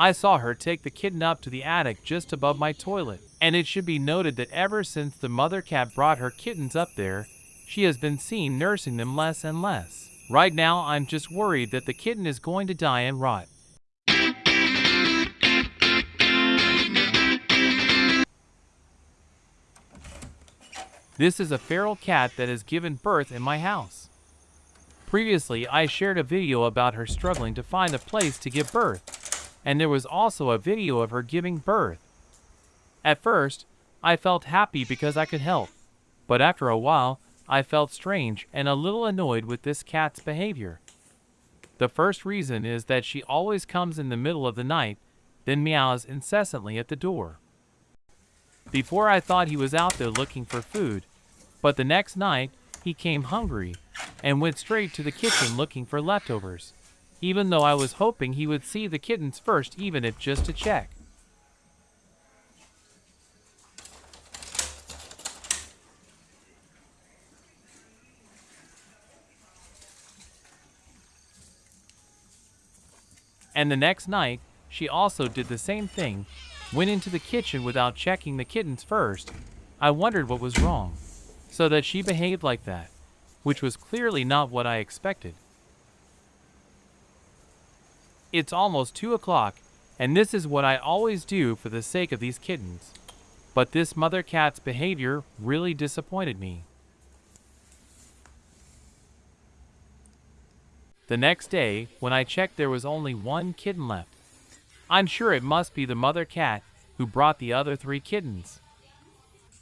I saw her take the kitten up to the attic just above my toilet, and it should be noted that ever since the mother cat brought her kittens up there, she has been seen nursing them less and less. Right now, I'm just worried that the kitten is going to die and rot. This is a feral cat that has given birth in my house. Previously, I shared a video about her struggling to find a place to give birth, and there was also a video of her giving birth. At first, I felt happy because I could help, but after a while, I felt strange and a little annoyed with this cat's behavior. The first reason is that she always comes in the middle of the night, then meows incessantly at the door. Before I thought he was out there looking for food, but the next night he came hungry and went straight to the kitchen looking for leftovers, even though I was hoping he would see the kittens first even if just to check. And the next night, she also did the same thing, went into the kitchen without checking the kittens first. I wondered what was wrong, so that she behaved like that, which was clearly not what I expected. It's almost 2 o'clock, and this is what I always do for the sake of these kittens. But this mother cat's behavior really disappointed me. The next day, when I checked there was only one kitten left. I'm sure it must be the mother cat who brought the other three kittens.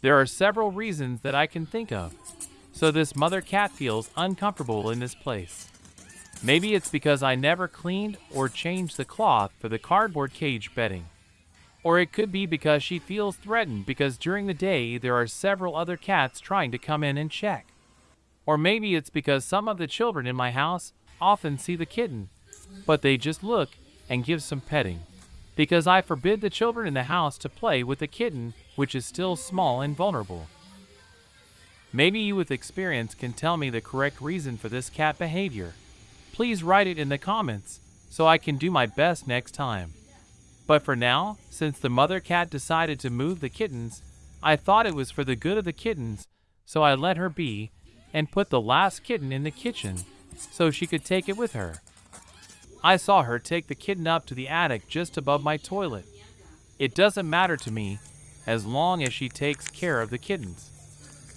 There are several reasons that I can think of, so this mother cat feels uncomfortable in this place. Maybe it's because I never cleaned or changed the cloth for the cardboard cage bedding. Or it could be because she feels threatened because during the day there are several other cats trying to come in and check. Or maybe it's because some of the children in my house often see the kitten, but they just look and give some petting. Because I forbid the children in the house to play with the kitten, which is still small and vulnerable. Maybe you with experience can tell me the correct reason for this cat behavior. Please write it in the comments so I can do my best next time. But for now, since the mother cat decided to move the kittens, I thought it was for the good of the kittens, so I let her be and put the last kitten in the kitchen so she could take it with her. I saw her take the kitten up to the attic just above my toilet. It doesn't matter to me as long as she takes care of the kittens.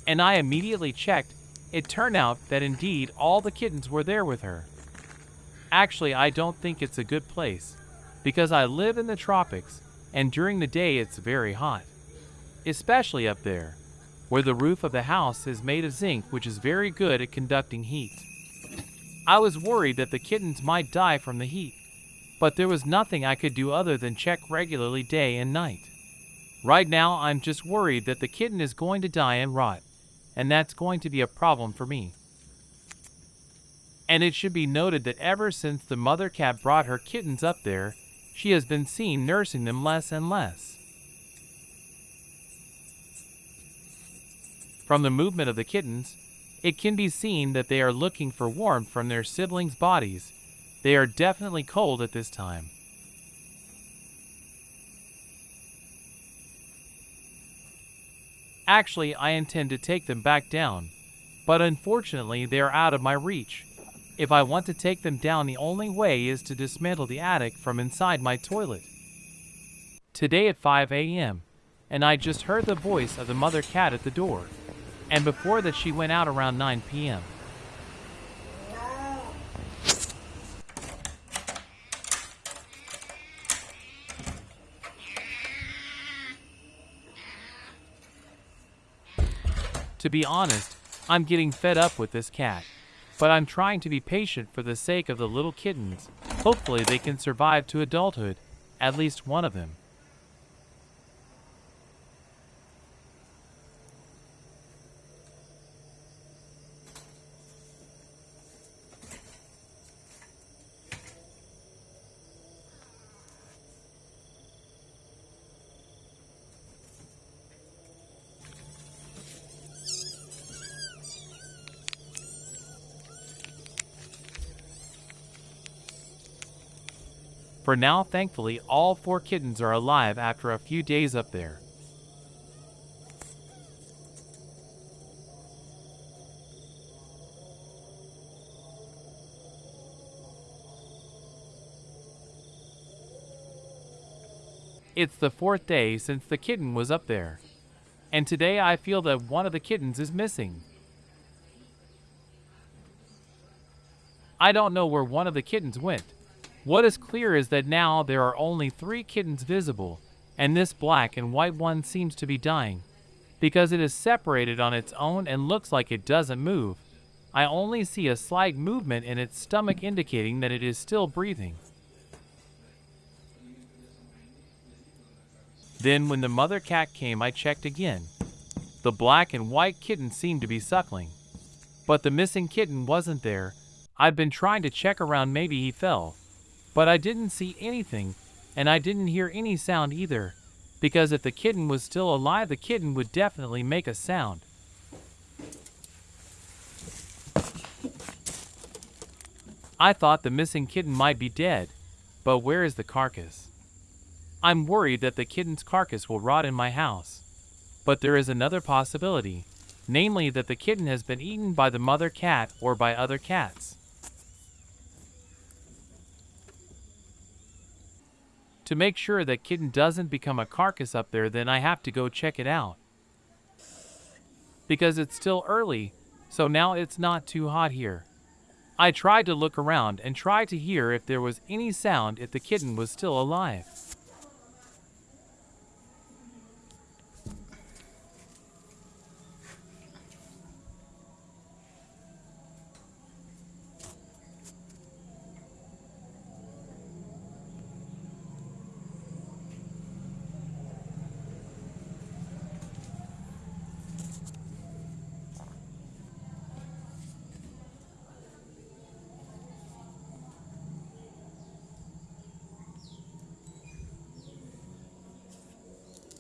And I immediately checked. It turned out that indeed all the kittens were there with her. Actually, I don't think it's a good place because I live in the tropics and during the day it's very hot, especially up there, where the roof of the house is made of zinc, which is very good at conducting heat. I was worried that the kittens might die from the heat, but there was nothing I could do other than check regularly day and night. Right now, I'm just worried that the kitten is going to die and rot, and that's going to be a problem for me. And it should be noted that ever since the mother cat brought her kittens up there, she has been seen nursing them less and less. From the movement of the kittens, it can be seen that they are looking for warmth from their siblings' bodies. They are definitely cold at this time. Actually, I intend to take them back down, but unfortunately they are out of my reach. If I want to take them down, the only way is to dismantle the attic from inside my toilet. Today at 5 a.m., and I just heard the voice of the mother cat at the door and before that she went out around 9 p.m. To be honest, I'm getting fed up with this cat, but I'm trying to be patient for the sake of the little kittens. Hopefully they can survive to adulthood, at least one of them. For now, thankfully, all four kittens are alive after a few days up there. It's the fourth day since the kitten was up there. And today I feel that one of the kittens is missing. I don't know where one of the kittens went. What is clear is that now there are only three kittens visible, and this black and white one seems to be dying, because it is separated on its own and looks like it doesn't move. I only see a slight movement in its stomach indicating that it is still breathing. Then when the mother cat came I checked again. The black and white kitten seemed to be suckling. But the missing kitten wasn't there. I'd been trying to check around maybe he fell. But I didn't see anything, and I didn't hear any sound either, because if the kitten was still alive the kitten would definitely make a sound. I thought the missing kitten might be dead, but where is the carcass? I'm worried that the kitten's carcass will rot in my house. But there is another possibility, namely that the kitten has been eaten by the mother cat or by other cats. To make sure that kitten doesn't become a carcass up there, then I have to go check it out. Because it's still early, so now it's not too hot here. I tried to look around and try to hear if there was any sound if the kitten was still alive.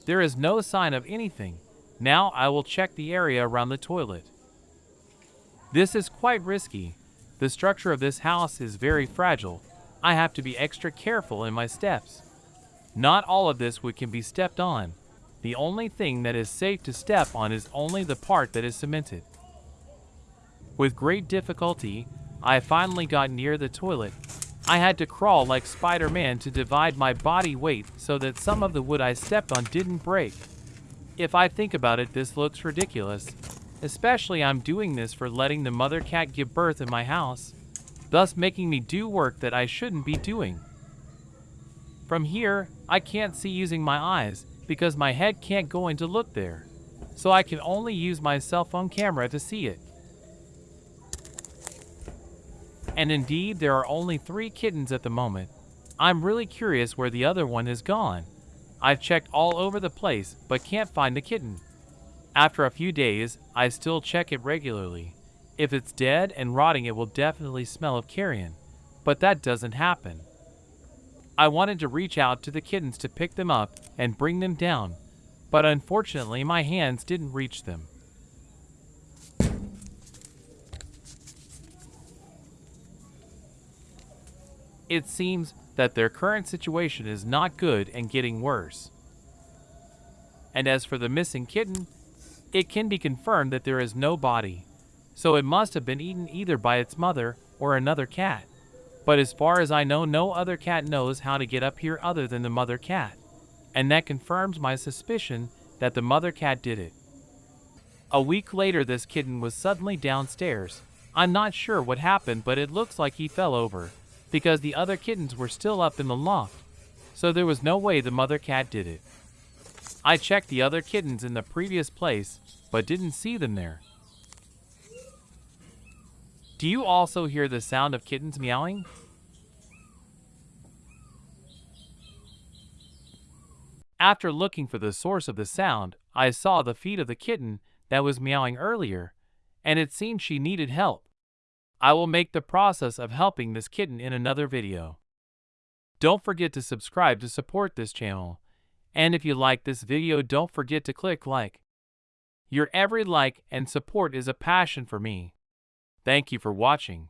There is no sign of anything. Now I will check the area around the toilet. This is quite risky. The structure of this house is very fragile. I have to be extra careful in my steps. Not all of this wood can be stepped on. The only thing that is safe to step on is only the part that is cemented. With great difficulty, I finally got near the toilet I had to crawl like Spider-Man to divide my body weight so that some of the wood I stepped on didn't break. If I think about it, this looks ridiculous. Especially I'm doing this for letting the mother cat give birth in my house, thus making me do work that I shouldn't be doing. From here, I can't see using my eyes because my head can't go in to look there, so I can only use my cell phone camera to see it. And indeed, there are only three kittens at the moment. I'm really curious where the other one has gone. I've checked all over the place, but can't find the kitten. After a few days, I still check it regularly. If it's dead and rotting, it will definitely smell of carrion, but that doesn't happen. I wanted to reach out to the kittens to pick them up and bring them down, but unfortunately my hands didn't reach them. It seems that their current situation is not good and getting worse. And as for the missing kitten, it can be confirmed that there is no body, so it must have been eaten either by its mother or another cat. But as far as I know, no other cat knows how to get up here other than the mother cat, and that confirms my suspicion that the mother cat did it. A week later, this kitten was suddenly downstairs. I'm not sure what happened, but it looks like he fell over because the other kittens were still up in the loft, so there was no way the mother cat did it. I checked the other kittens in the previous place, but didn't see them there. Do you also hear the sound of kittens meowing? After looking for the source of the sound, I saw the feet of the kitten that was meowing earlier, and it seemed she needed help. I will make the process of helping this kitten in another video. Don't forget to subscribe to support this channel. And if you like this video don't forget to click like. Your every like and support is a passion for me. Thank you for watching.